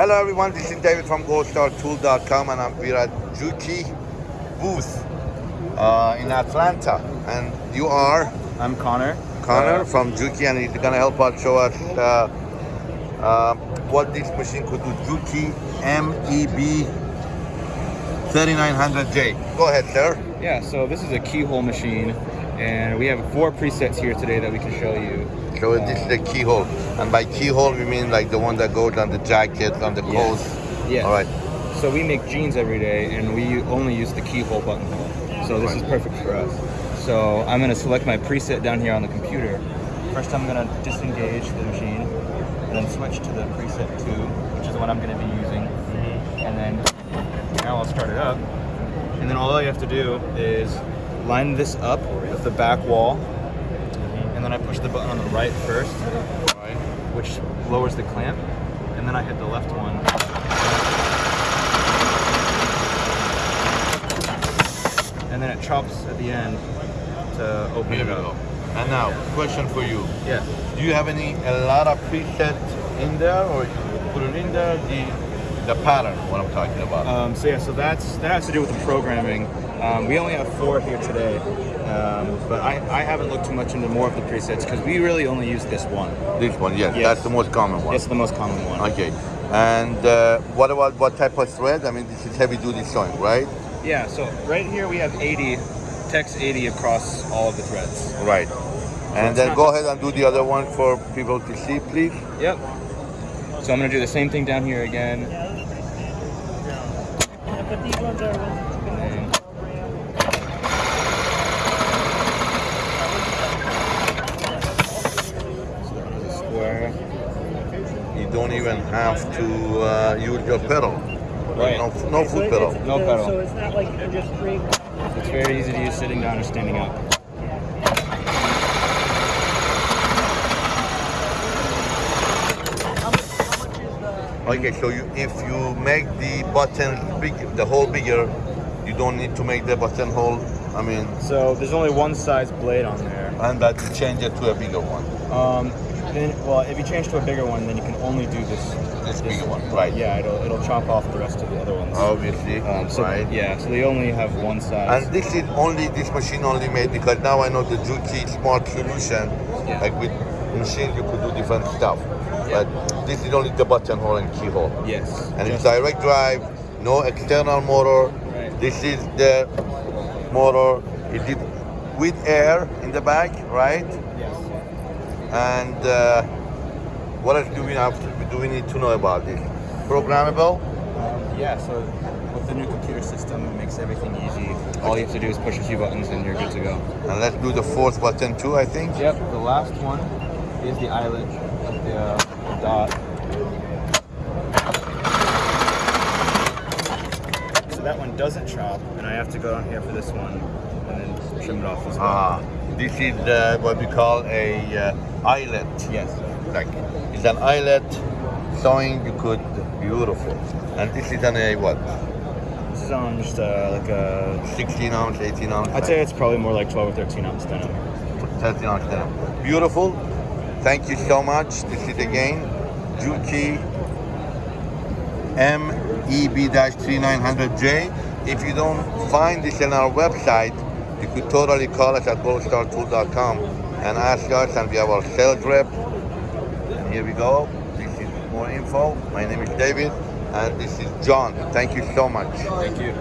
Hello everyone, this is David from GoldStarTool.com and I'm here at Juki booth uh, in Atlanta. And you are I'm Connor. Connor Uh, from Juki and he's gonna help us show us uh, uh, what this machine could do. Juki MEB 3900J. Go ahead, sir. yeah, so this is a keyhole machine, and we have four presets here today that we can show you. So this is the keyhole. And by keyhole, we mean like the one that goes on the jacket, on the coat. Yes. All right. So we make jeans every day, and we only use the keyhole buttonhole. So this is perfect for us. So I'm gonna select my preset down here on the computer. First, I'm gonna disengage the machine, and then switch to the preset two, which is what I'm gonna be using. Mm-hmm. And then now I'll start it up. And then all you have to do is line this up with the back wall, and then I push the button on the right first, right. which lowers the clamp, and then I hit the left one. And then it chops at the end to open Here it we up. go. And now, question for you. Yeah. Do you have any a lot of preset in there, or you put it in there the the pattern? What I'm talking about? Um, so yeah, so that's that has to do with the programming. Um, we only have four here today, um, but I, I haven't looked too much into more of the presets because we really only use this one. this one, yes, yes. that's the most common one. It's the most common one. Okay. And uh, what about what type of thread? I mean, this is heavy duty sewing, right? Yeah, so right here we have 80, Tex 80 across all of the threads. Right. And then go ahead and do the other one for people to see, please. Yep. So I'm gonna do the same thing down here again. But these ones are And so that was a square. You don't even have to uh, use your pedal. Right. No, no foot pedal. No pedal. So it's not like you can just break. It's very easy to use sitting down or standing up. Okay, so you, if you make the button big, the hole bigger, you don't need to make the button hole. I mean, So there's only one size blade on there. and that you change it to a bigger one, Um, then, well, if you change to a bigger one, then you can only do this. this bigger one, right? Yeah, it'll it'll chop off the rest of the other ones. Obviously, Um, so right? yeah, so they only have one size. And this is only this machine only made because now I know the Juki Smart Solution. Yeah. Like with machines, you could do different stuff, but this is only the button hole and keyhole. yes. And it's direct drive, no external motor. Right. This is the motor. It did with air in the back, right? Yes. And uh, what else do we have? To, do we need to know about this? Programmable. Um, yeah, so with the new computer system, it makes everything easy. All you have to do is push a few buttons and you're good to go. And let's do the fourth button too. I think. Yep, the last one is the eyelet with the, uh, the dot. So that one doesn't chop, and I have to go on here for this one and then trim it off as well. Ah, this is uh, what we call a uh, eyelet. yes. Like it's an eyelet sewing. You could beautiful. And this is an a what? This is on just uh, like a. 16 ounce, 18 ounce. I'd say it's probably more like 12 or 13 ounce denim. 13 ounce denim. Beautiful. Thank you so much. This is again Juki MEB-3900J. If you don't find this on our website, you could totally call us at goldstartool.com and ask us, and we have our sales rep. And here we go. This is more info. My name is David, and this is John. Thank you so much. Thank you.